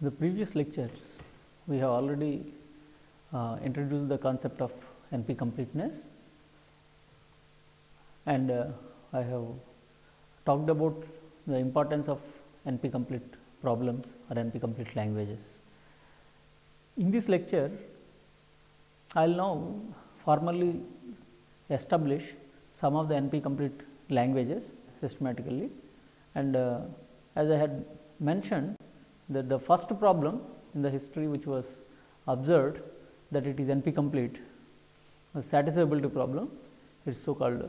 The previous lectures, we have already uh, introduced the concept of NP completeness and uh, I have talked about the importance of NP complete problems or NP complete languages. In this lecture, I will now formally establish some of the NP complete languages systematically and uh, as I had mentioned that the first problem in the history which was observed that it is NP complete a satisfiability problem it is so called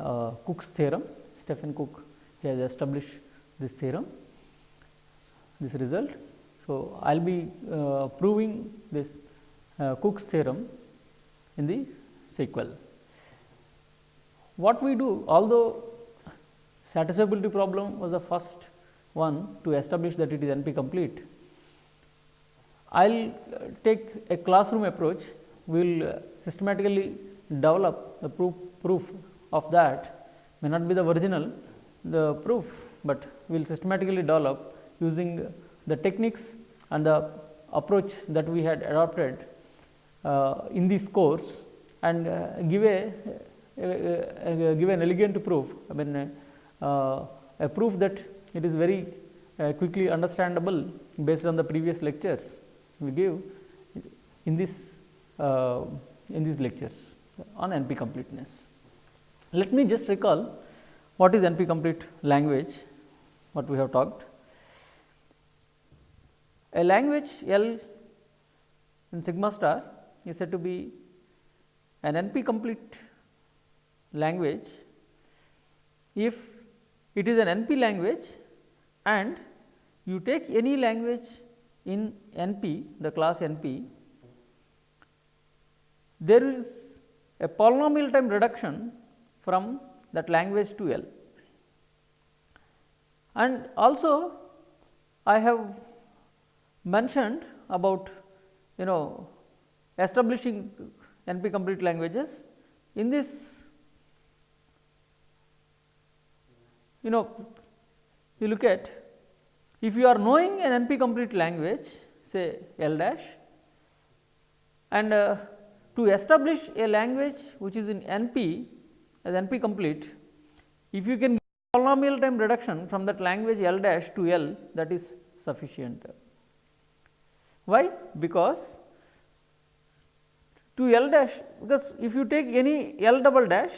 uh, Cook's theorem Stephen Cook he has established this theorem this result. So, I will be uh, proving this uh, Cook's theorem in the sequel. What we do although satisfiability problem was the first one to establish that it is NP complete. I will take a classroom approach, we will systematically develop the proof, proof of that. May not be the original the proof, but we will systematically develop using the techniques and the approach that we had adopted uh, in this course and uh, give a, a, a, give an elegant proof. I mean uh, a proof that it is very uh, quickly understandable based on the previous lectures we give in this uh, in these lectures on NP completeness. Let me just recall what is NP complete language what we have talked. A language L in sigma star is said to be an NP complete language if it is an NP language and you take any language in NP the class NP there is a polynomial time reduction from that language to L. And also I have mentioned about you know establishing NP complete languages. In this you know you look at if you are knowing an NP complete language say L dash and uh, to establish a language which is in NP as NP complete, if you can polynomial time reduction from that language L dash to L that is sufficient. Why? Because to L dash because if you take any L double dash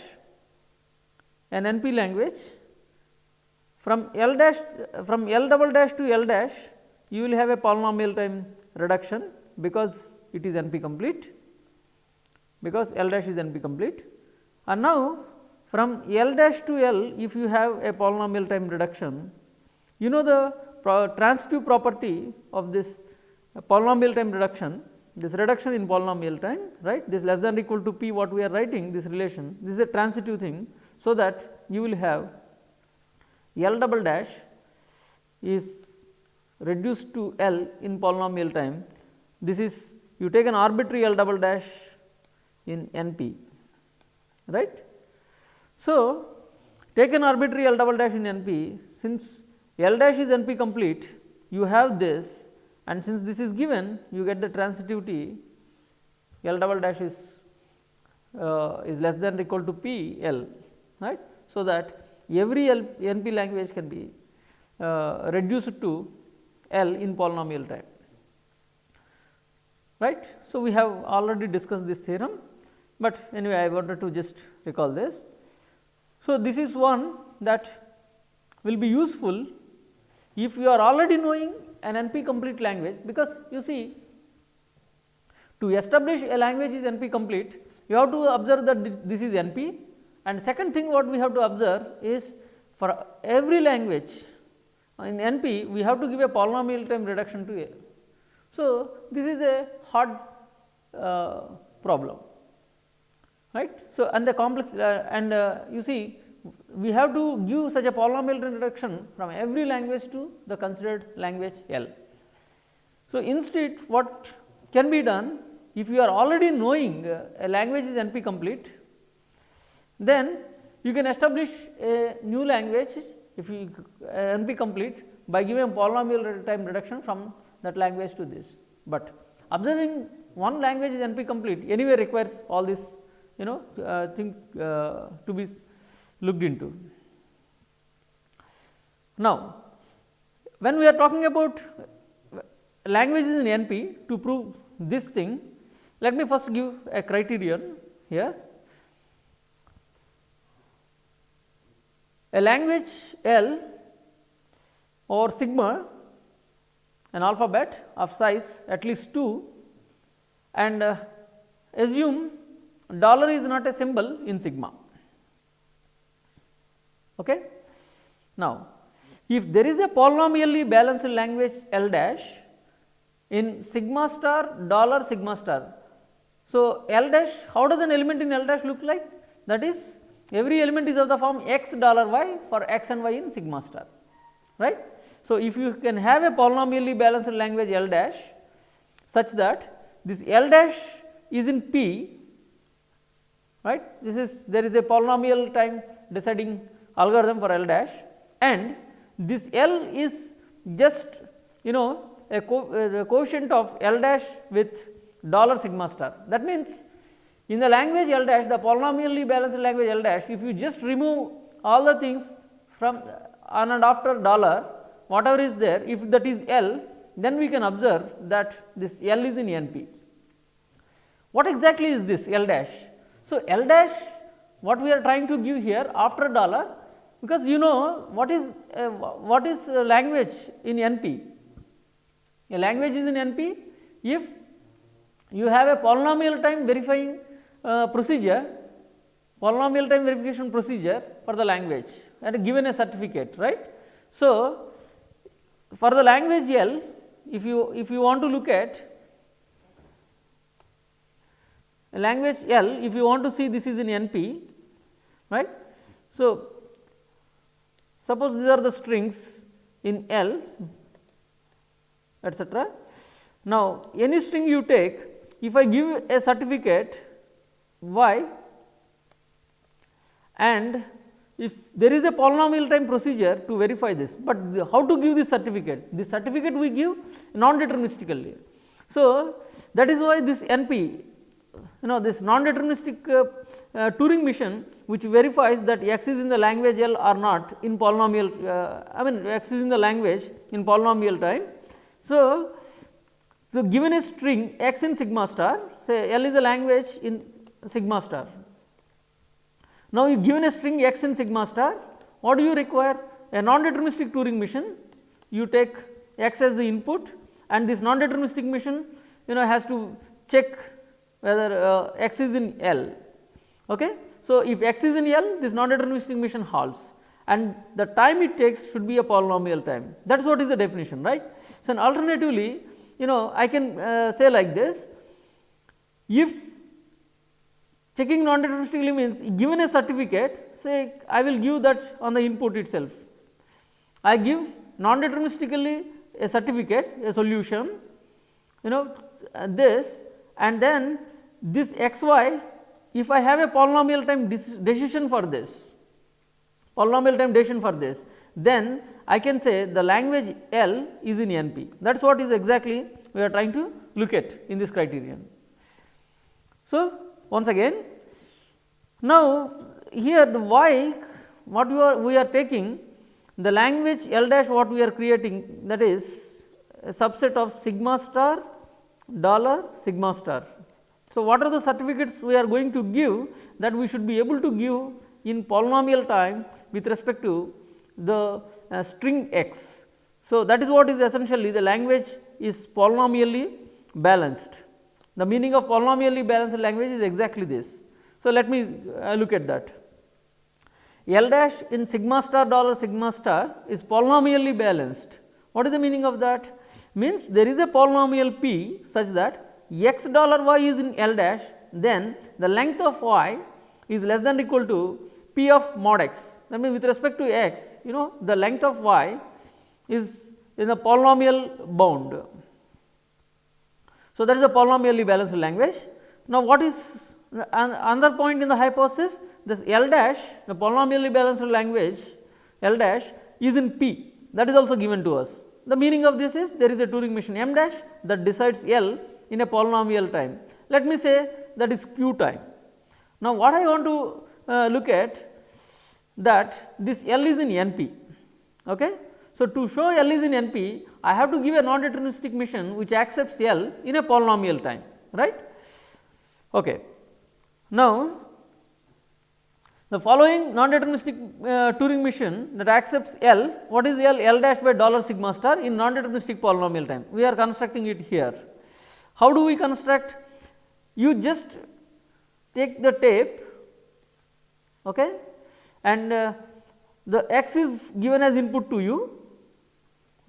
an NP language from L dash from L double dash to L dash you will have a polynomial time reduction because it is NP complete because L dash is NP complete. And now from L dash to L if you have a polynomial time reduction you know the pro transitive property of this polynomial time reduction? This reduction in polynomial time right? This less than or equal to p what we are writing this relation this is a transitive thing so that you will have L double dash is reduced to L in polynomial time this is you take an arbitrary L double dash in NP right. So, take an arbitrary L double dash in NP since L dash is NP complete you have this and since this is given you get the transitivity L double dash is uh, is less than or equal to P L right. So, that every L, NP language can be uh, reduced to L in polynomial time right. So, we have already discussed this theorem, but anyway I wanted to just recall this. So, this is one that will be useful if you are already knowing an NP complete language, because you see to establish a language is NP complete, you have to observe that this is NP and second thing what we have to observe is for every language in NP we have to give a polynomial time reduction to A. So, this is a hard uh, problem right. So, and the complex uh, and uh, you see we have to give such a polynomial time reduction from every language to the considered language L. So, instead what can be done if you are already knowing a language is NP complete then you can establish a new language if you uh, NP complete by giving a polynomial time reduction from that language to this, but observing one language is NP complete anyway requires all this you know uh, thing uh, to be looked into. Now, when we are talking about languages in NP to prove this thing, let me first give a criterion here. A language L or sigma an alphabet of size at least 2 and uh, assume dollar is not a symbol in sigma. Okay. Now, if there is a polynomially balanced language L dash in sigma star dollar sigma star. So, L dash how does an element in L dash look like that is every element is of the form x dollar y for x and y in sigma star right. So, if you can have a polynomially balanced language L dash such that this L dash is in P right this is there is a polynomial time deciding algorithm for L dash and this L is just you know a co quotient of L dash with dollar sigma star. That means, in the language L dash the polynomially balanced language L dash if you just remove all the things from on and after dollar whatever is there if that is L then we can observe that this L is in NP. What exactly is this L dash? So, L dash what we are trying to give here after dollar because you know what is uh, what is uh, language in NP. A language is in NP if you have a polynomial time verifying uh, procedure, polynomial time verification procedure for the language and given a certificate right. So, for the language L if you if you want to look at language L if you want to see this is in NP right. So, suppose these are the strings in L etcetera. Now, any string you take if I give a certificate y and if there is a polynomial time procedure to verify this, but how to give this certificate? This certificate we give non-deterministically. So, that is why this NP you know this non-deterministic uh, uh, Turing machine which verifies that x is in the language L or not in polynomial uh, I mean x is in the language in polynomial time. So, so given a string x in sigma star say L is a language in sigma star. Now, you given a string x in sigma star what do you require a non-deterministic Turing machine, you take x as the input and this non-deterministic machine you know has to check whether uh, x is in L. Okay. So, if x is in L this non-deterministic machine halts and the time it takes should be a polynomial time that is what is the definition right. So, and alternatively you know I can uh, say like this if checking non-deterministically means given a certificate say I will give that on the input itself. I give non-deterministically a certificate a solution you know uh, this and then this x y if I have a polynomial time decision for this polynomial time decision for this then I can say the language L is in NP that is what is exactly we are trying to look at in this criterion. So, once again now here the y what we are we are taking the language L dash what we are creating that is a subset of sigma star dollar sigma star so, what are the certificates we are going to give that we should be able to give in polynomial time with respect to the uh, string x. So, that is what is essentially the language is polynomially balanced. The meaning of polynomially balanced language is exactly this. So, let me uh, look at that. L dash in sigma star dollar sigma star is polynomially balanced. What is the meaning of that? Means there is a polynomial p such that x dollar y is in L dash then the length of y is less than equal to p of mod x that means with respect to x you know the length of y is in a polynomial bound. So, that is a polynomially balanced language. Now, what is another point in the hypothesis this L dash the polynomially balanced language L dash is in P that is also given to us The meaning of this is there is a Turing machine m dash that decides L in a polynomial time. Let me say that is q time. Now, what I want to uh, look at that this L is in NP. Okay? So, to show L is in NP, I have to give a non-deterministic machine which accepts L in a polynomial time, right. Okay. Now, the following non-deterministic uh, Turing machine that accepts L, what is L? L dash by dollar sigma star in non-deterministic polynomial time. We are constructing it here. How do we construct? You just take the tape okay, and uh, the x is given as input to you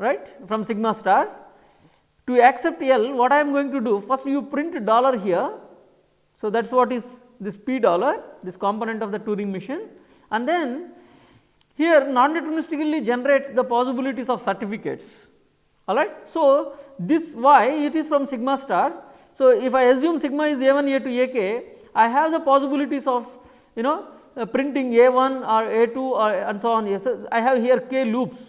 right from sigma star. To accept L what I am going to do first you print dollar here. So, that is what is this p dollar this component of the Turing machine and then here non-deterministically generate the possibilities of certificates alright. So, this y it is from sigma star. So, if I assume sigma is a 1 a 2 a k I have the possibilities of you know uh, printing a 1 or a 2 or and so on yes I have here k loops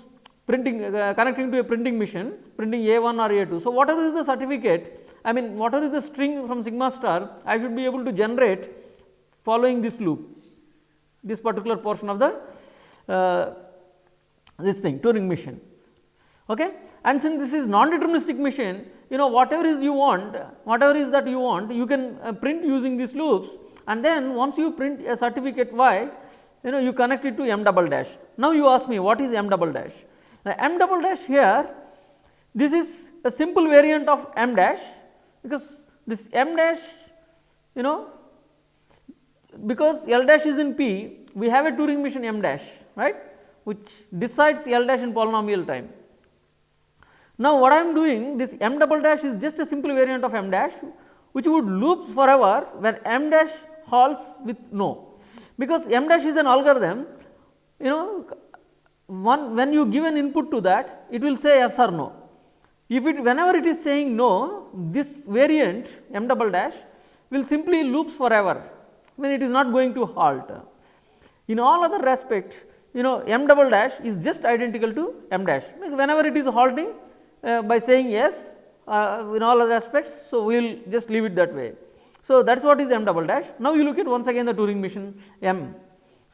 printing uh, connecting to a printing machine printing a 1 or a 2. So, whatever is the certificate I mean whatever is the string from sigma star I should be able to generate following this loop this particular portion of the uh, this thing Turing machine. Okay. And since this is non-deterministic machine you know whatever is you want whatever is that you want you can uh, print using these loops and then once you print a certificate y you know you connect it to m double dash. Now, you ask me what is m double dash? Now, m double dash here this is a simple variant of m dash because this m dash you know because L dash is in P we have a Turing machine m dash right which decides L dash in polynomial time. Now, what I am doing this m double dash is just a simple variant of m dash which would loop forever when m dash halts with no because m dash is an algorithm you know one when you give an input to that it will say yes or no. If it whenever it is saying no this variant m double dash will simply loops forever when it is not going to halt. In all other respects you know m double dash is just identical to m dash whenever it is halting uh, by saying yes uh, in all other aspects. So, we will just leave it that way. So, that is what is m double dash. Now, you look at once again the Turing machine m.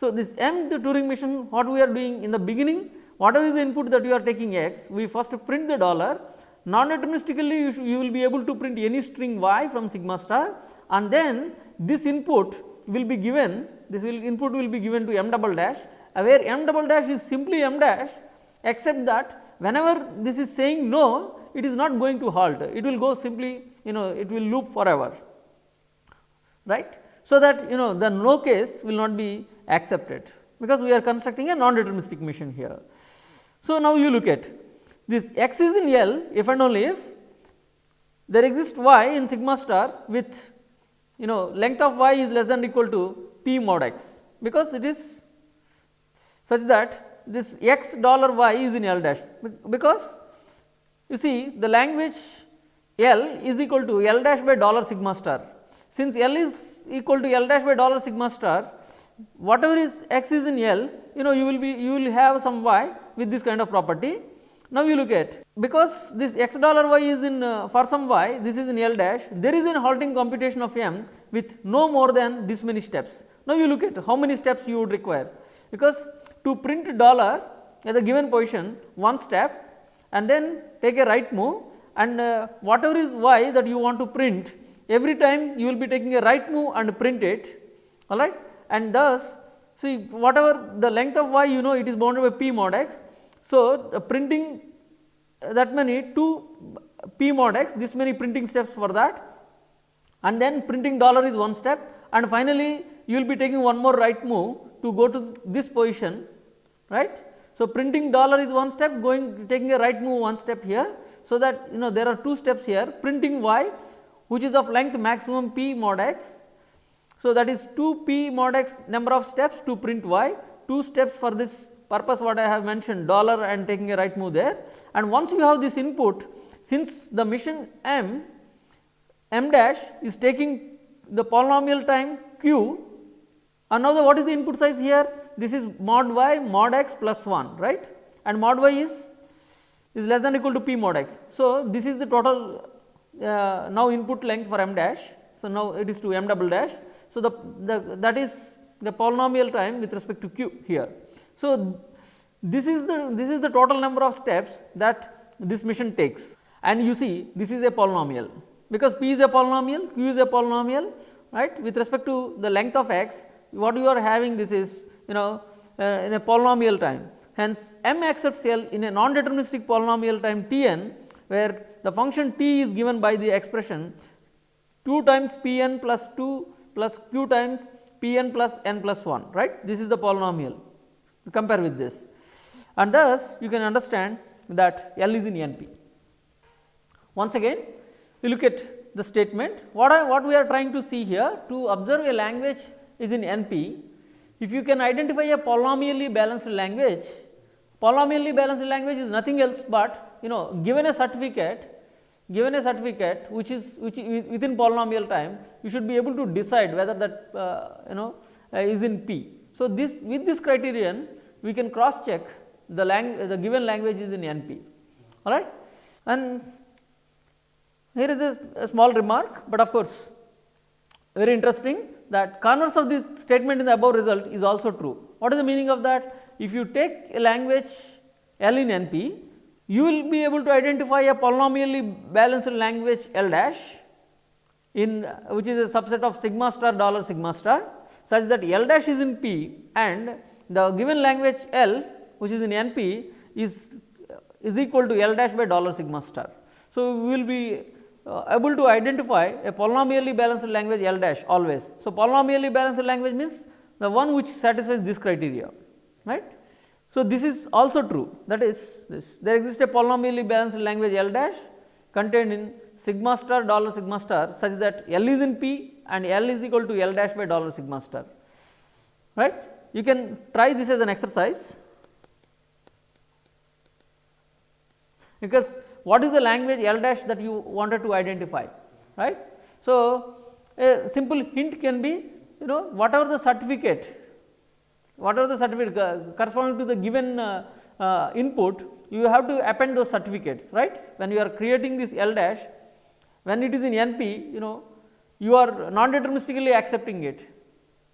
So, this m the Turing machine what we are doing in the beginning whatever is the input that you are taking x we first print the dollar. Non deterministically you, you will be able to print any string y from sigma star and then this input will be given this will input will be given to m double dash uh, where m double dash is simply m dash except that whenever this is saying no it is not going to halt. It will go simply you know it will loop forever. Right. So, that you know the no case will not be accepted because we are constructing a non deterministic machine here. So, now you look at this x is in L if and only if there exists y in sigma star with you know length of y is less than or equal to p mod x because it is such that this x dollar y is in L dash because you see the language L is equal to L dash by dollar sigma star. Since L is equal to L dash by dollar sigma star, whatever is x is in L, you know you will be you will have some y with this kind of property. Now, you look at because this x dollar y is in uh, for some y this is in L dash there is an halting computation of m with no more than this many steps. Now, you look at how many steps you would require because to print dollar at the given position one step and then take a right move and uh, whatever is y that you want to print every time you will be taking a right move and print it all right and thus see whatever the length of y you know it is bounded by p mod x. So, uh, printing that many 2 p mod x this many printing steps for that. And then printing dollar is one step. And finally, you will be taking one more right move to go to this position right? So, printing dollar is one step going taking a right move one step here. So, that you know there are two steps here. Printing y which is of length maximum p mod x. So, that is 2 p mod x number of steps to print y 2 steps for this purpose what I have mentioned dollar and taking a right move there and once you have this input since the machine m m dash is taking the polynomial time q and now the what is the input size here this is mod y mod x plus 1 right and mod y is is less than equal to p mod x. So, this is the total uh, now input length for m dash. So, now it is to m double dash. So, the, the that is the polynomial time with respect to q here. So, this is the this is the total number of steps that this machine takes and you see this is a polynomial because p is a polynomial, q is a polynomial right with respect to the length of x what you are having this is you know uh, in a polynomial time. Hence, m accepts L in a non-deterministic polynomial time t n where the function t is given by the expression 2 times p n plus 2 plus q times p n plus n plus 1 right? This is the polynomial. Compare with this. And thus you can understand that L is in n p. Once again we look at the statement. What I what we are trying to see here to observe a language is in NP if you can identify a polynomially balanced language polynomially balanced language is nothing else but you know given a certificate given a certificate which is which within polynomial time you should be able to decide whether that uh, you know uh, is in P. So, this with this criterion we can cross check the lang the given language is in NP all right and here is a, a small remark, but of course, very interesting that converse of this statement in the above result is also true. What is the meaning of that? If you take a language L in NP, you will be able to identify a polynomially balanced language L dash in which is a subset of sigma star dollar sigma star such that L dash is in P and the given language L which is in NP is is equal to L dash by dollar sigma star. So, we will be uh, able to identify a polynomially balanced language L dash always. So, polynomially balanced language means the one which satisfies this criteria right. So, this is also true. That is this. There exists a polynomially balanced language L dash contained in sigma star dollar sigma star such that L is in P and L is equal to L dash by dollar sigma star. Right. You can try this as an exercise. Because what is the language L dash that you wanted to identify? Right. So, a simple hint can be you know whatever the certificate whatever the certificate uh, corresponding to the given uh, uh, input you have to append those certificates right? When you are creating this L dash when it is in NP you know you are non deterministically accepting it.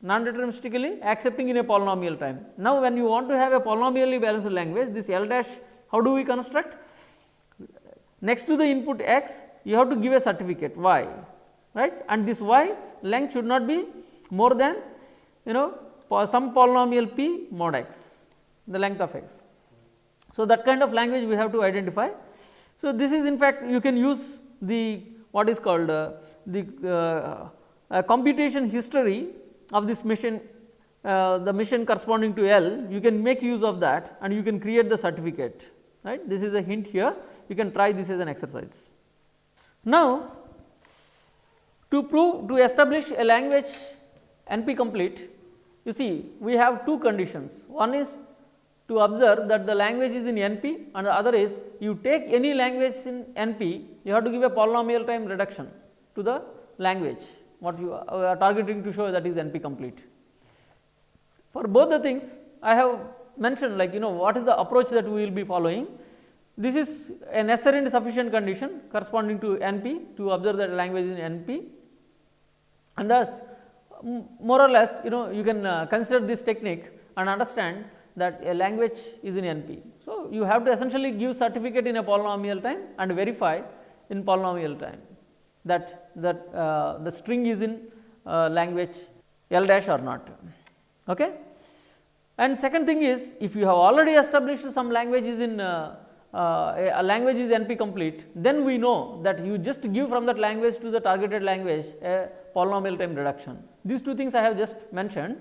Non deterministically accepting in a polynomial time. Now, when you want to have a polynomially balanced language this L dash how do we construct? Next to the input x you have to give a certificate y right? And this y length should not be more than you know some polynomial p mod x the length of x. So, that kind of language we have to identify. So, this is in fact you can use the what is called uh, the uh, computation history of this machine uh, the machine corresponding to L you can make use of that and you can create the certificate right this is a hint here you can try this as an exercise. Now, to prove to establish a language NP complete, you see we have two conditions. One is to observe that the language is in NP and the other is you take any language in NP, you have to give a polynomial time reduction to the language what you uh, are targeting to show that is NP complete. For both the things I have mentioned like you know what is the approach that we will be following this is a necessary and sufficient condition corresponding to NP to observe that language in NP and thus more or less you know you can uh, consider this technique and understand that a language is in NP. So, you have to essentially give certificate in a polynomial time and verify in polynomial time that that uh, the string is in uh, language L dash or not. Okay. And second thing is if you have already established some languages in uh, uh, a language is NP complete, then we know that you just give from that language to the targeted language a polynomial time reduction. These two things I have just mentioned.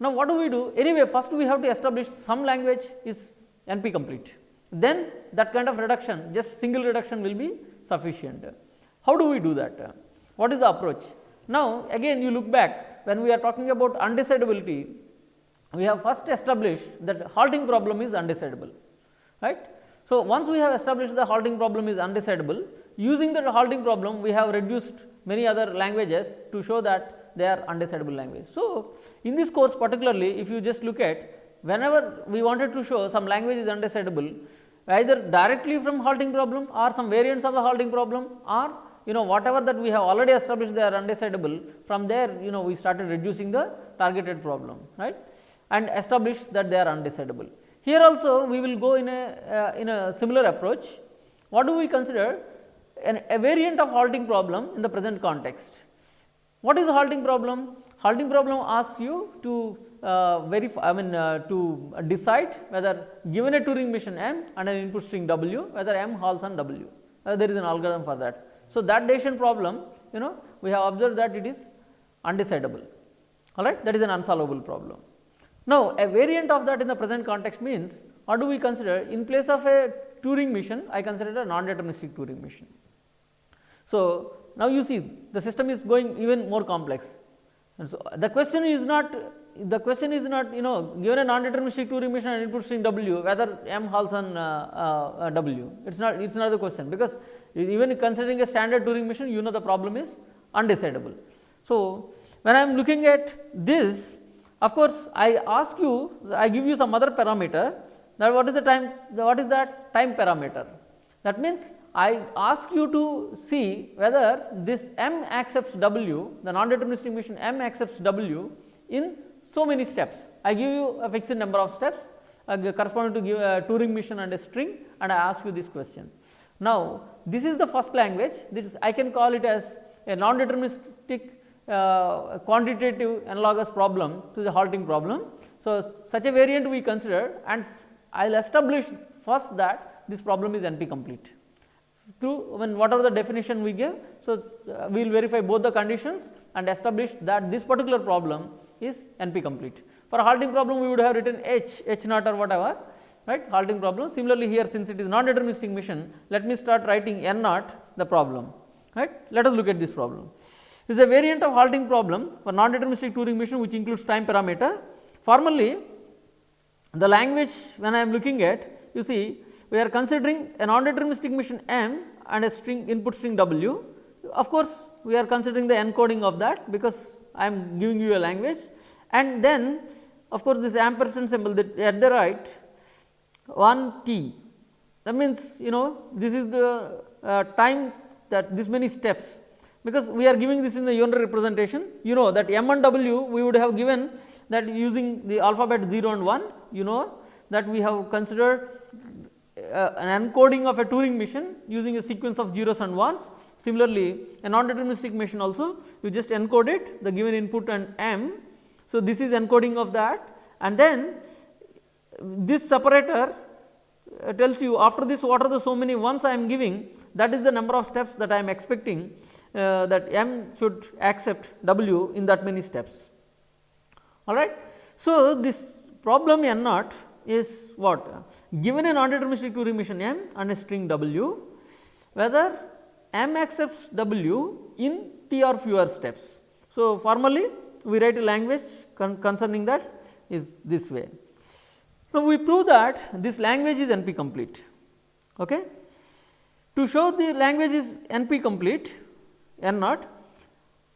Now, what do we do? Anyway, first we have to establish some language is NP complete. Then that kind of reduction, just single reduction will be sufficient. How do we do that? What is the approach? Now, again you look back when we are talking about undecidability, we have first established that halting problem is undecidable, right. So, once we have established the halting problem is undecidable, using the halting problem we have reduced many other languages to show that they are undecidable language. So, in this course particularly if you just look at whenever we wanted to show some language is undecidable, either directly from halting problem or some variants of the halting problem or you know whatever that we have already established they are undecidable from there you know we started reducing the targeted problem right and established that they are undecidable. Here also we will go in a uh, in a similar approach. What do we consider? An, a variant of halting problem in the present context. What is the halting problem? Halting problem asks you to uh, verify, I mean uh, to decide whether given a Turing machine M and an input string W, whether M halts on W. Uh, there is an algorithm for that. So, that decision problem, you know, we have observed that it is undecidable, all right, that is an unsolvable problem. Now, a variant of that in the present context means what do we consider in place of a Turing machine I consider a non-deterministic Turing machine. So, now you see the system is going even more complex and so the question is not the question is not you know given a non-deterministic Turing machine and input string W whether M halts on uh, uh W it is not it is not the question because even considering a standard Turing machine you know the problem is undecidable. So, when I am looking at this of course, I ask you, I give you some other parameter that what is the time, what is that time parameter. That means, I ask you to see whether this M accepts W, the non-deterministic machine M accepts W in so many steps. I give you a fixed number of steps uh, corresponding to give a Turing machine and a string and I ask you this question. Now, this is the first language, this I can call it as a non-deterministic uh, quantitative analogous problem to the halting problem. So, such a variant we consider and I will establish first that this problem is NP complete through when whatever the definition we give. So, uh, we will verify both the conditions and establish that this particular problem is NP complete. For halting problem we would have written H, H naught or whatever right halting problem. Similarly, here since it is non-deterministic machine let me start writing N naught the problem right. Let us look at this problem. This is a variant of halting problem for non-deterministic Turing machine which includes time parameter. Formally, the language when I am looking at you see we are considering a non-deterministic machine M and a string input string W. Of course, we are considering the encoding of that because I am giving you a language. And then of course, this ampersand symbol that at the right 1 t. That means you know this is the uh, time that this many steps. Because we are giving this in the unary representation. You know that m and w we would have given that using the alphabet 0 and 1 you know that we have considered uh, an encoding of a Turing machine using a sequence of zeros and ones. Similarly, a non-deterministic machine also you just encode it the given input and m. So, this is encoding of that and then this separator uh, tells you after this what are the so many ones I am giving that is the number of steps that I am expecting uh, that m should accept w in that many steps all right. So, this problem n naught is what given a non-deterministic machine m and a string w whether m accepts w in t or fewer steps. So, formally we write a language con concerning that is this way. Now, we prove that this language is NP complete. Okay. To show the language is NP complete, n naught.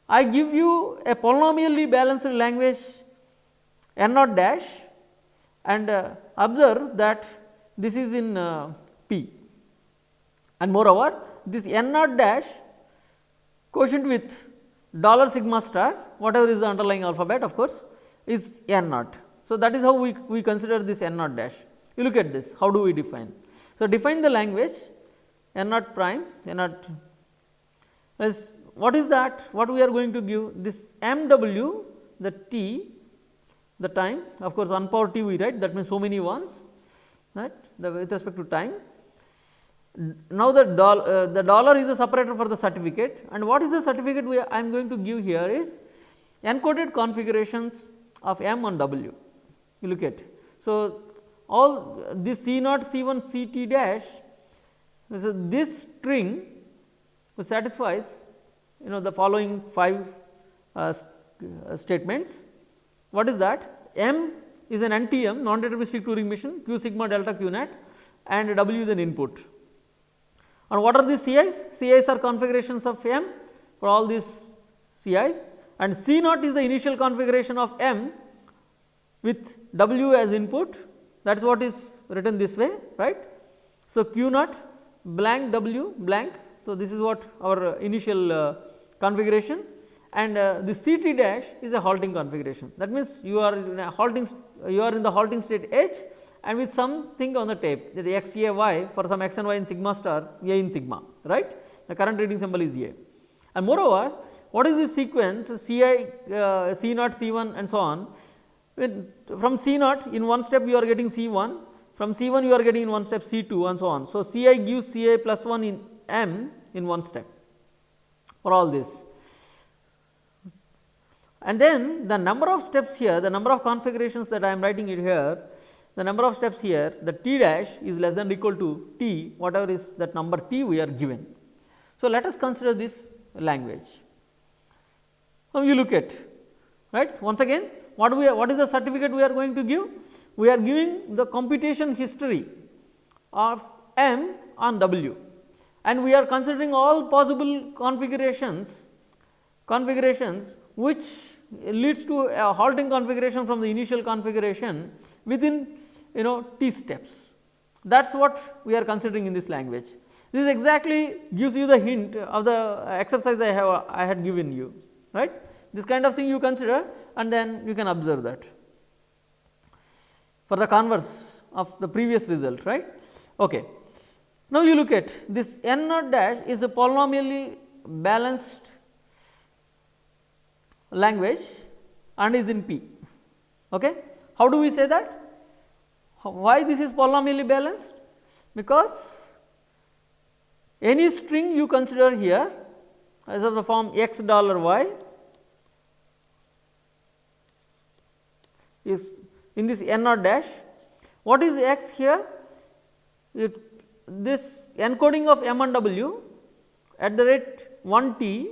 I give you a polynomially balanced language n naught dash and uh, observe that this is in uh, P. And moreover this n naught dash quotient with dollar sigma star whatever is the underlying alphabet of course is n naught. So, that is how we, we consider this n naught dash. You look at this. How do we define. So, define the language n naught prime n naught as what is that? What we are going to give? This m w the t the time. Of course 1 power t we write. That means so many ones right the with respect to time. Now, the dollar uh, the dollar is the separator for the certificate and what is the certificate we I am going to give here is encoded configurations of m and w you look at. So, all this C naught C 1 C t dash so this string satisfies you know the following 5 uh, uh, statements. What is that? M is an NTM non deterministic Turing machine q sigma delta q naught and W is an input. And what are these CIs? CIs are configurations of M for all these CIs and C naught is the initial configuration of M with W as input that is what is written this way right. So, q naught blank w blank. So, this is what our initial uh, configuration and uh, the C t dash is a halting configuration. That means, you are in a halting you are in the halting state H and with something on the tape that x a y for some x and y in sigma star a in sigma right the current reading symbol is a. And moreover what is this sequence C i uh, C naught C 1 and so on when from C naught in one step you are getting C 1 from C 1 you are getting in one step C 2 and so on. So, C i gives C i plus 1 in m in one step for all this and then the number of steps here, the number of configurations that I am writing it here, the number of steps here, the t dash is less than or equal to t, whatever is that number t we are given. So, let us consider this language. Now, you look at right once again what we are, what is the certificate we are going to give? We are giving the computation history of m on w and we are considering all possible configurations configurations which leads to a halting configuration from the initial configuration within you know t steps. That is what we are considering in this language. This exactly gives you the hint of the exercise I have I had given you right. This kind of thing you consider and then you can observe that for the converse of the previous result right. Okay. Now, you look at this n naught dash is a polynomially balanced language and is in P. Okay. How do we say that? Why this is polynomially balanced? Because any string you consider here as of the form x dollar y is in this n naught dash. What is x here? It, this encoding of m and w at the rate 1 t.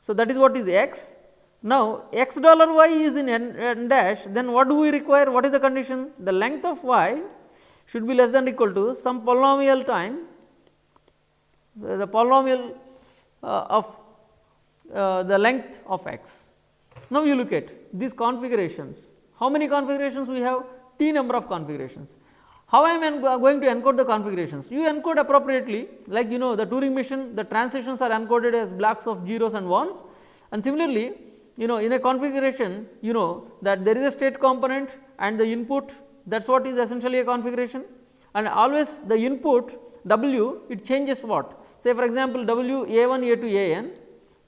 So, that is what is x now, x dollar y is in n, n dash then what do we require what is the condition the length of y should be less than equal to some polynomial time the, the polynomial uh, of uh, the length of x. Now, you look at these configurations how many configurations we have t number of configurations. How I am going to encode the configurations? You encode appropriately like you know the Turing machine the transitions are encoded as blocks of zeros and ones and similarly you know in a configuration you know that there is a state component and the input that is what is essentially a configuration. And always the input w it changes what? Say for example w a 1 a 2 a n.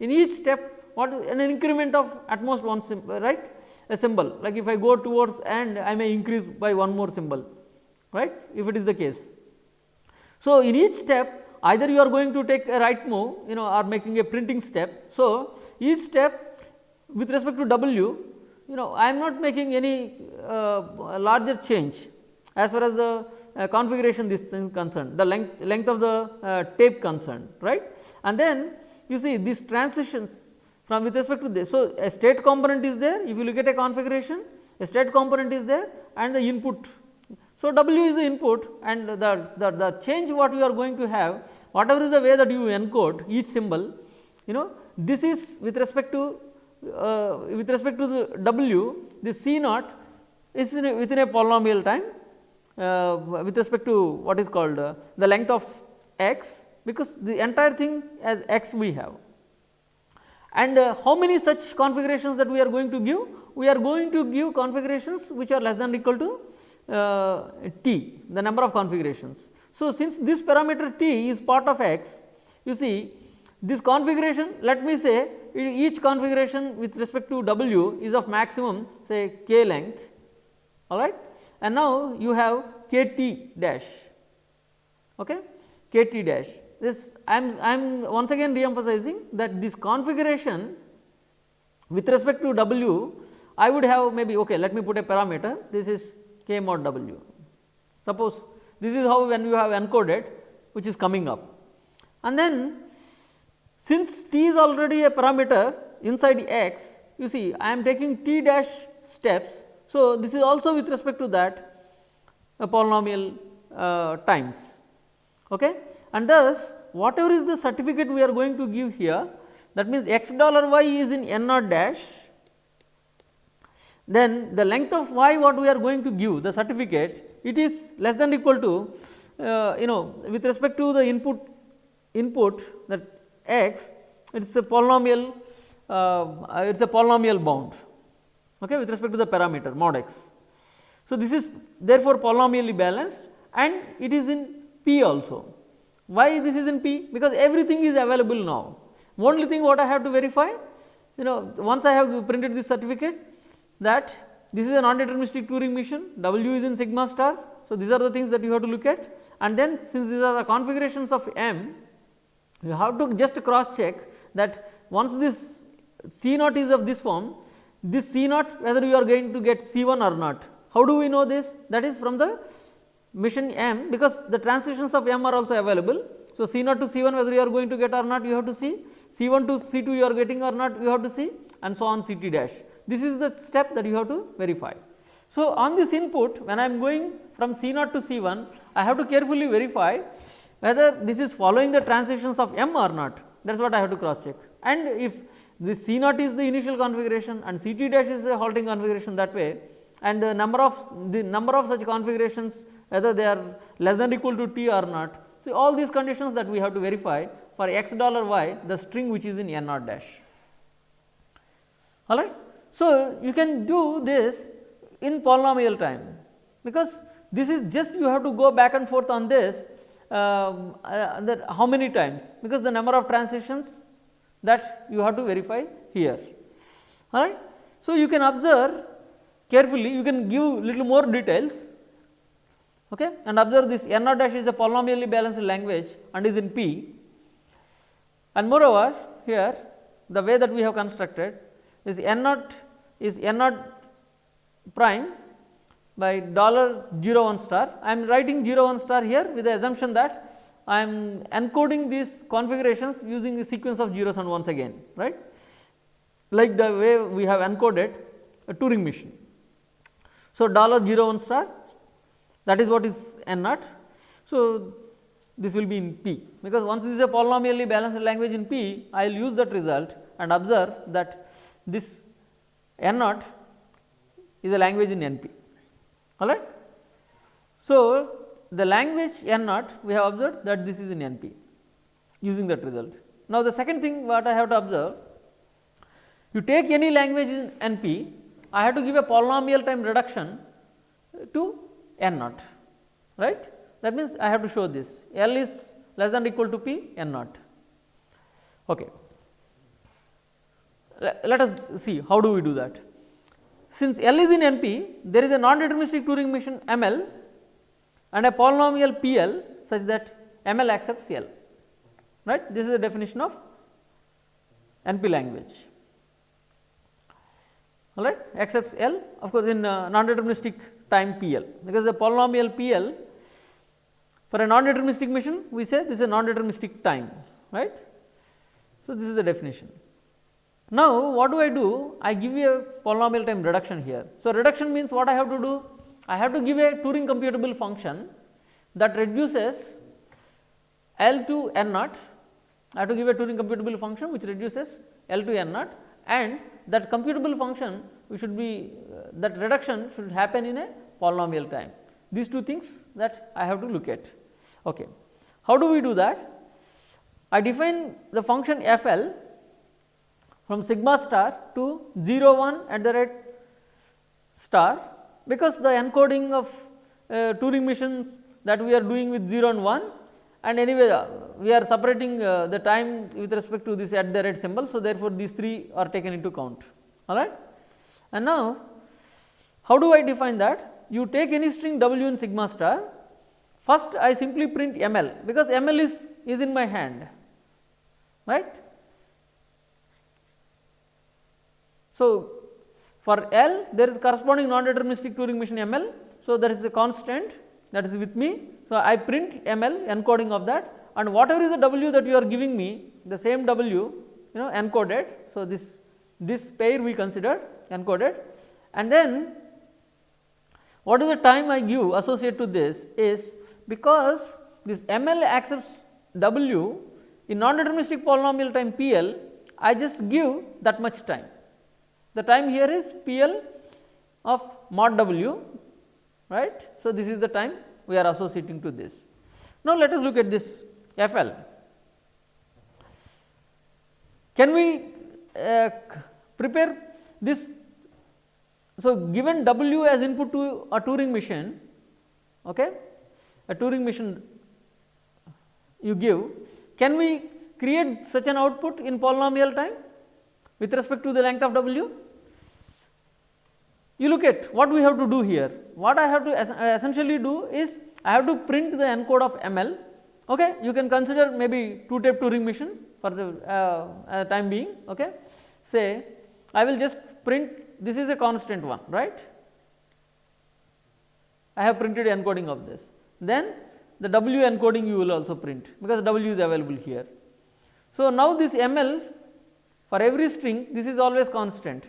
In each step what an increment of at most one symbol right? A symbol. Like if I go towards and I may increase by one more symbol right? If it is the case. So, in each step either you are going to take a right move you know or making a printing step. So, each step with respect to W, you know I am not making any uh, larger change as far as the uh, configuration this thing concerned, the length length of the uh, tape concerned, right. And then you see these transitions from with respect to this. So, a state component is there, if you look at a configuration, a state component is there and the input. So, W is the input and the, the, the change what you are going to have, whatever is the way that you encode each symbol, you know, this is with respect to uh, with respect to the w the C naught is a, within a polynomial time uh, with respect to what is called uh, the length of x because the entire thing as x we have. And uh, how many such configurations that we are going to give? We are going to give configurations which are less than or equal to uh, t the number of configurations. So, since this parameter t is part of x you see this configuration let me say each configuration with respect to w is of maximum say k length. All right? And now you have k t dash. Okay? K t dash. This I am I am once again re-emphasizing that this configuration with respect to w I would have maybe okay let me put a parameter. This is k mod w. Suppose this is how when you have encoded which is coming up. And then since t is already a parameter inside x, you see I am taking t dash steps. So, this is also with respect to that a polynomial uh, times. Okay? And thus, whatever is the certificate we are going to give here that means x dollar y is in n naught dash then the length of y what we are going to give the certificate it is less than equal to uh, you know with respect to the input input that x it is a polynomial uh, it is a polynomial bound okay, with respect to the parameter mod x. So, this is therefore polynomially balanced and it is in p also. Why this is in p? Because everything is available now. Only thing what I have to verify you know once I have printed this certificate that this is a non-deterministic Turing machine, W is in sigma star. So, these are the things that you have to look at and then since these are the configurations of M, you have to just cross check that once this C naught is of this form, this C naught whether you are going to get C 1 or not. How do we know this? That is from the machine M because the transitions of M are also available. So, C naught to C 1 whether you are going to get or not you have to see, C 1 to C 2 you are getting or not you have to see and so on C t dash. This is the step that you have to verify. So, on this input when I am going from C naught to C 1 I have to carefully verify whether this is following the transitions of M or not that is what I have to cross check and if this C naught is the initial configuration and C t dash is a halting configuration that way and the number of the number of such configurations whether they are less than equal to t or not. So, all these conditions that we have to verify for x dollar y the string which is in n naught dash all right. So, you can do this in polynomial time because this is just you have to go back and forth on this Um, uh, that how many times? Because the number of transitions that you have to verify here. All right. So, you can observe carefully you can give little more details. Okay, and observe this n naught dash is a polynomially balanced language and is in P. And moreover here the way that we have constructed is n naught is n naught prime by dollar 0 1 star. I am writing 0 1 star here with the assumption that I am encoding these configurations using a sequence of zeros and ones again right like the way we have encoded a Turing machine. So, dollar 0 1 star that is what is n naught. So, this will be in P because once this is a polynomially balanced language in P I will use that result and observe that this n naught is a language in NP all right. So, the language n naught we have observed that this is in NP using that result. Now, the second thing what I have to observe you take any language in NP I have to give a polynomial time reduction to n naught right that means I have to show this L is less than equal to P n naught. Okay let us see how do we do that. Since L is in NP, there is a non-deterministic Turing machine ML and a polynomial PL such that ML accepts L, right. This is the definition of NP language, all right, accepts L of course, in uh, non-deterministic time PL, because the polynomial PL for a non-deterministic machine we say this is a non-deterministic time, right. So, this is the definition. Now, what do I do? I give you a polynomial time reduction here. So, reduction means what I have to do? I have to give a Turing computable function that reduces L to n naught. I have to give a Turing computable function which reduces L to n naught and that computable function we should be uh, that reduction should happen in a polynomial time. These two things that I have to look at. Okay. How do we do that? I define the function f l from sigma star to 0 1 at the rate star because the encoding of uh, Turing machines that we are doing with 0 and 1 and anyway uh, we are separating uh, the time with respect to this at the rate symbol. So, therefore, these 3 are taken into count all right. And now, how do I define that? You take any string w in sigma star first I simply print ml because ml is, is in my hand right So, for L there is corresponding non-deterministic Turing machine ML. So, there is a constant that is with me. So, I print ML encoding of that and whatever is the W that you are giving me the same W you know encoded. So, this this pair we consider encoded and then what is the time I give associated to this is because this ML accepts W in non-deterministic polynomial time PL I just give that much time the time here is PL of mod W right. So, this is the time we are associating to this. Now, let us look at this F L. Can we uh, prepare this? So, given W as input to a Turing machine, okay, a Turing machine you give, can we create such an output in polynomial time with respect to the length of W? You look at what we have to do here. What I have to es essentially do is I have to print the encode of ML. Okay, you can consider maybe two tape Turing machine for the uh, uh, time being. Okay, say I will just print this is a constant one, right? I have printed encoding of this. Then the W encoding you will also print because W is available here. So, now this ML for every string this is always constant.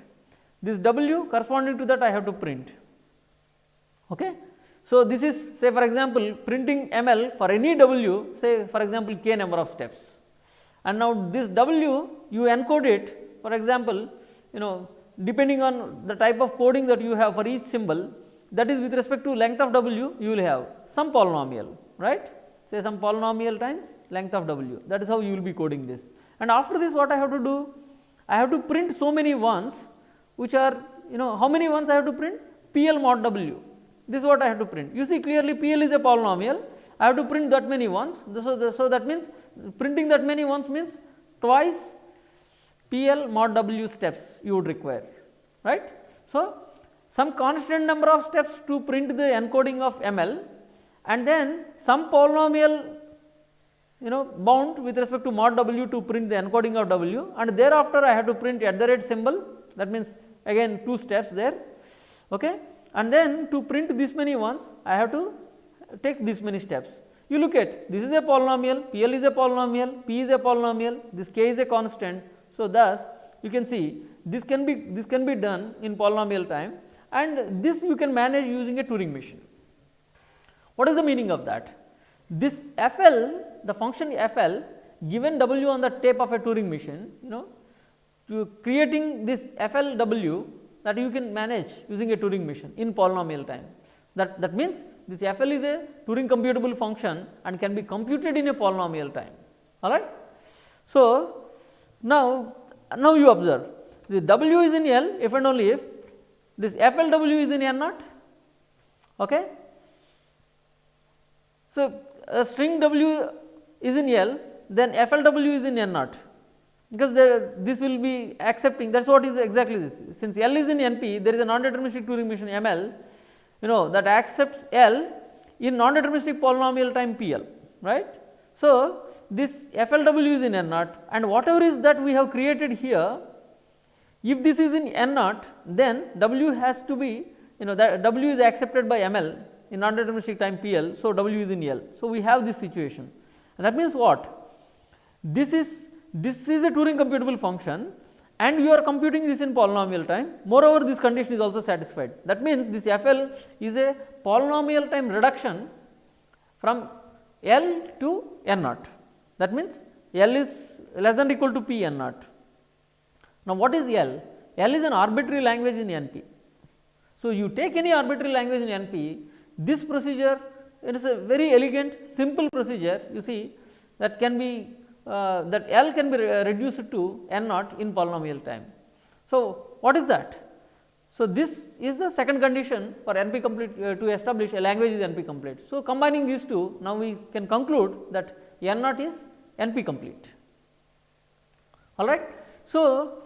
This W corresponding to that I have to print. Okay. So, this is say for example, printing ML for any W say for example, k number of steps. And now this W you encode it. For example, you know depending on the type of coding that you have for each symbol that is with respect to length of W you will have some polynomial right? Say some polynomial times length of W. That is how you will be coding this. And after this what I have to do I have to print so many ones which are you know how many ones I have to print? PL mod W. This is what I have to print. You see clearly PL is a polynomial. I have to print that many ones. So, so that means printing that many ones means twice PL mod W steps you would require right. So, some constant number of steps to print the encoding of ML and then some polynomial you know bound with respect to mod W to print the encoding of W and thereafter I have to print at the rate symbol that means again two steps there okay and then to print this many ones I have to take this many steps. You look at this is a polynomial, PL is a polynomial, P is a polynomial, this K is a constant. So, thus you can see this can be this can be done in polynomial time and this you can manage using a Turing machine. What is the meaning of that? This FL the function FL given W on the tape of a Turing machine you know to creating this FLW that you can manage using a Turing machine in polynomial time. That, that means this FL is a Turing computable function and can be computed in a polynomial time alright. So, now, now you observe the W is in L if and only if this FLW is in N naught. Okay. So, a string W is in L then FLW is in N naught. Because there this will be accepting that is what is exactly this. Since L is in NP there is a non-deterministic Turing machine ML you know that accepts L in non-deterministic polynomial time PL right. So, this FLW is in N naught and whatever is that we have created here if this is in N naught then W has to be you know that W is accepted by ML in non-deterministic time PL. So, W is in L. So, we have this situation and that means what this is this is a Turing computable function and you are computing this in polynomial time. Moreover, this condition is also satisfied. That means, this FL is a polynomial time reduction from L to N naught. That means, L is less than equal to P N naught. Now, what is L? L is an arbitrary language in NP. So, you take any arbitrary language in NP, this procedure it is a very elegant simple procedure you see that can be uh, that L can be re reduced to n naught in polynomial time. So, what is that? So, this is the second condition for NP complete uh, to establish a language is NP complete. So, combining these two now we can conclude that n naught is NP complete all right. So,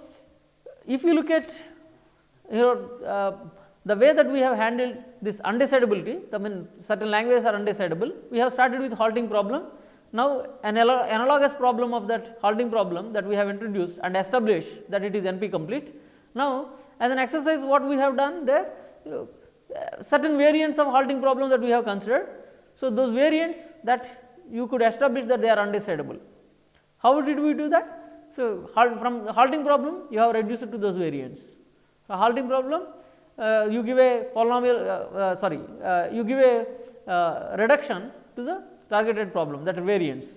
if you look at you know uh, the way that we have handled this undecidability, I mean certain languages are undecidable, we have started with halting problem now, an analogous problem of that halting problem that we have introduced and established that it is NP complete. Now, as an exercise what we have done there you know, uh, certain variants of halting problem that we have considered. So, those variants that you could establish that they are undecidable. How did we do that? So, from halting problem you have reduced it to those variants. A halting problem uh, you give a polynomial uh, uh sorry uh, you give a uh, reduction to the targeted problem that variance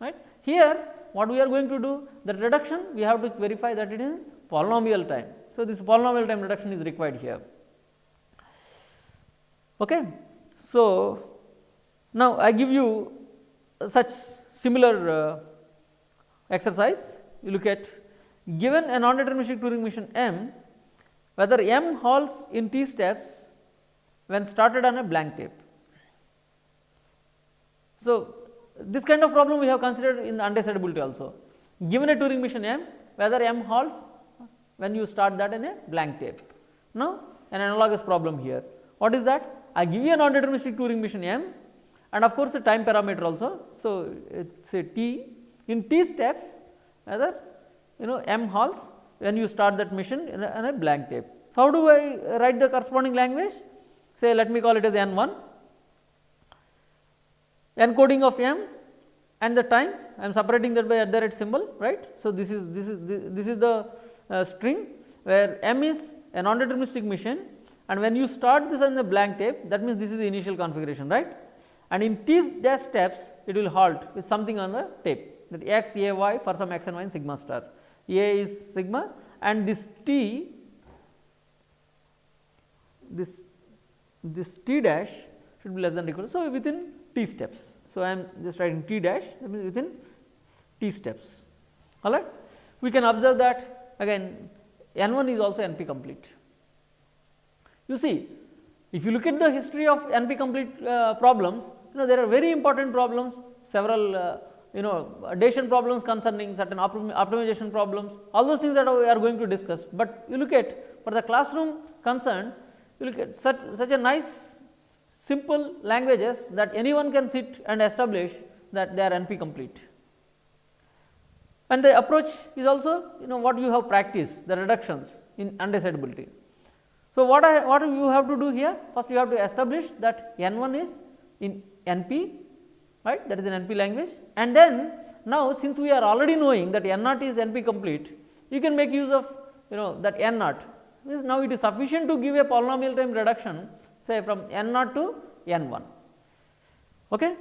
right. Here what we are going to do the reduction we have to verify that it is polynomial time. So, this polynomial time reduction is required here. Okay. So, now I give you such similar exercise. You look at given a non-deterministic Turing machine M, whether M halts in t steps when started on a blank tape. So, this kind of problem we have considered in undecidability also. Given a Turing machine M, whether M halts when you start that in a blank tape. Now, an analogous problem here. What is that? I give you a non-deterministic Turing machine M and of course, a time parameter also. So, it is a t in t steps whether you know m halts when you start that machine in a, in a blank tape. So, how do I write the corresponding language? Say let me call it as n 1 encoding of m and the time I am separating that by at the rate symbol right. So, this is this is this is the uh, string where m is a non-deterministic machine and when you start this on the blank tape that means this is the initial configuration right and in t dash steps it will halt with something on the tape that x a y for some x and y in sigma star a is sigma and this t this this t dash should be less than equal. So, within t steps. So, I am just writing t dash that means within t steps all right. We can observe that again n 1 is also NP complete. You see if you look at the history of NP complete uh, problems you know there are very important problems several uh, you know addition problems concerning certain optimization problems all those things that we are going to discuss, but you look at for the classroom concern you look at such, such a nice simple languages that anyone can sit and establish that they are NP complete. And the approach is also you know what you have practiced the reductions in undecidability. So, what I what you have to do here first you have to establish that n 1 is in NP right that is an NP language and then now since we are already knowing that n naught is NP complete you can make use of you know that n naught now it is sufficient to give a polynomial time reduction say from n naught to n 1. Okay.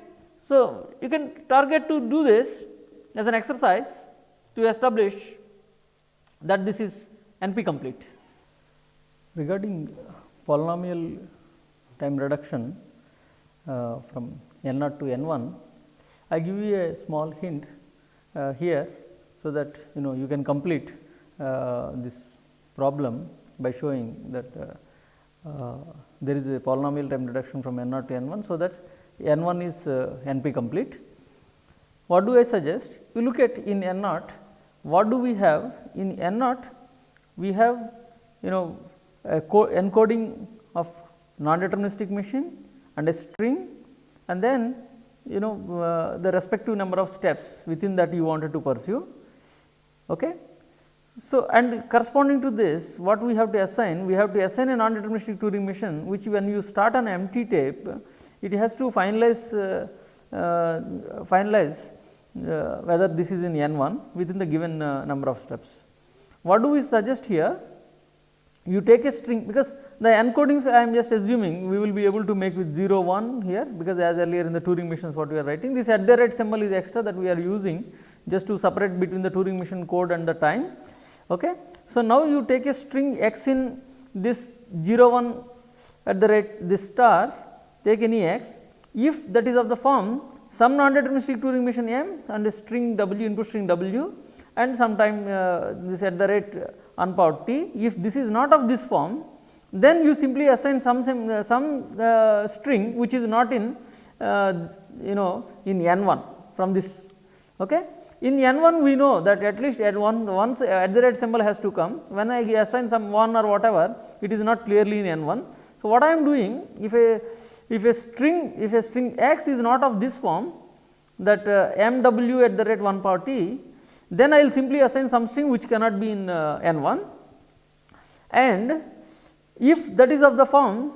So, you can target to do this as an exercise to establish that this is NP complete. Regarding polynomial time reduction uh, from n naught to n 1, I give you a small hint uh, here. So, that you know you can complete uh, this problem by showing that uh, uh, there is a polynomial time reduction from n naught to n 1. So, that n 1 is uh, NP complete. What do I suggest? You look at in n naught, what do we have in n naught? We have you know a encoding of non-deterministic machine and a string and then you know uh, the respective number of steps within that you wanted to pursue. Okay. So, and corresponding to this what we have to assign we have to assign a non-deterministic Turing machine which when you start an empty tape it has to finalize uh, uh, finalize uh, whether this is in n 1 within the given uh, number of steps. What do we suggest here you take a string because the encodings I am just assuming we will be able to make with 0 1 here because as earlier in the Turing machines what we are writing this at the rate symbol is extra that we are using just to separate between the Turing machine code and the time. Okay. So, now you take a string x in this 0 1 at the rate this star take any x if that is of the form some non-deterministic Turing machine m and a string w input string w and sometime uh, this at the rate unpowered t. If this is not of this form, then you simply assign some some, uh, some uh, string which is not in uh, you know in n 1 from this. Okay. In n 1 we know that at least at one once at the rate symbol has to come when I assign some 1 or whatever it is not clearly in n 1. So, what I am doing if a if a string if a string x is not of this form that uh, m w at the rate 1 power t then I will simply assign some string which cannot be in uh, n 1 and if that is of the form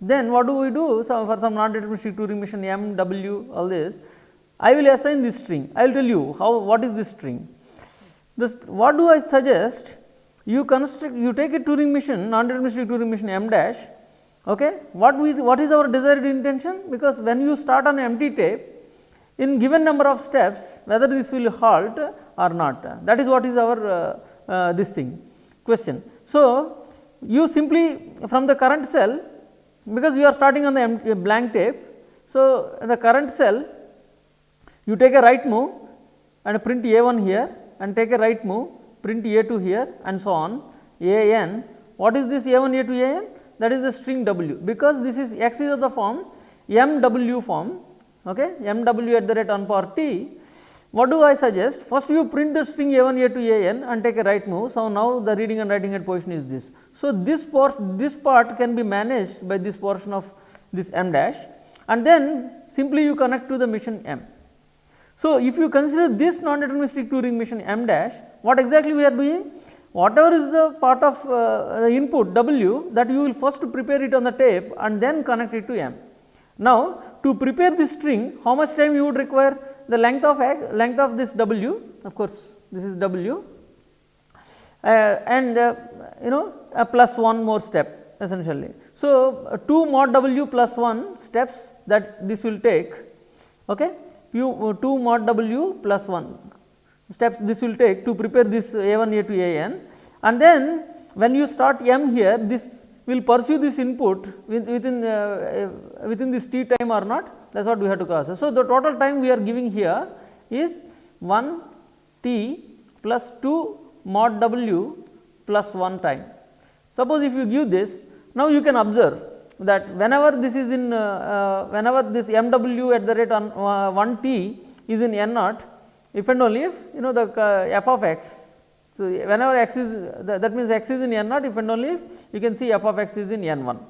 then what do we do? So for some non deterministic Turing machine m w all this I will assign this string. I will tell you how what is this string. This what do I suggest? You construct you take a Turing machine non deterministic Turing machine m dash okay? What we what is our desired intention? Because when you start on empty tape in given number of steps whether this will halt or not that is what is our uh, uh, this thing question. So, you simply from the current cell because you are starting on the blank tape. So, in the current cell You take a right move and print a 1 here and take a right move print a 2 here and so on a n. What is this a 1 a 2 a n? That is the string w because this is x is of the form m w form okay, m w at the rate on power t. What do I suggest? First you print the string a 1 a 2 a n and take a right move. So, now the reading and writing at position is this. So, this part this part can be managed by this portion of this m dash and then simply you connect to the machine m. So, if you consider this non-deterministic Turing ring machine m dash, what exactly we are doing? Whatever is the part of uh, the input w that you will first prepare it on the tape and then connect it to m. Now, to prepare this string, how much time you would require? The length of x, length of this w, of course, this is w uh, and uh, you know a plus one more step essentially. So, uh, 2 mod w plus 1 steps that this will take okay, uh, 2 mod w plus 1 steps this will take to prepare this a 1 a 2 a n and then when you start m here this will pursue this input within uh, uh, within this t time or not that is what we have to cross. So, the total time we are giving here is 1 t plus 2 mod w plus 1 time. Suppose if you give this now you can observe that whenever this is in uh, uh, whenever this m w at the rate on uh, 1 t is in n naught if and only if you know the uh, f of x so, whenever x is that, means x is in n naught if and only if you can see f of x is in n 1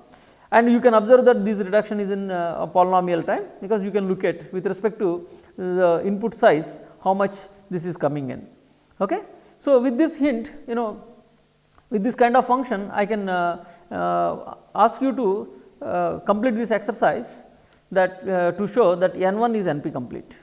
and you can observe that this reduction is in uh, polynomial time because you can look at with respect to the input size how much this is coming in. Okay. So, with this hint you know with this kind of function I can uh, uh, ask you to uh, complete this exercise that uh, to show that n 1 is NP complete.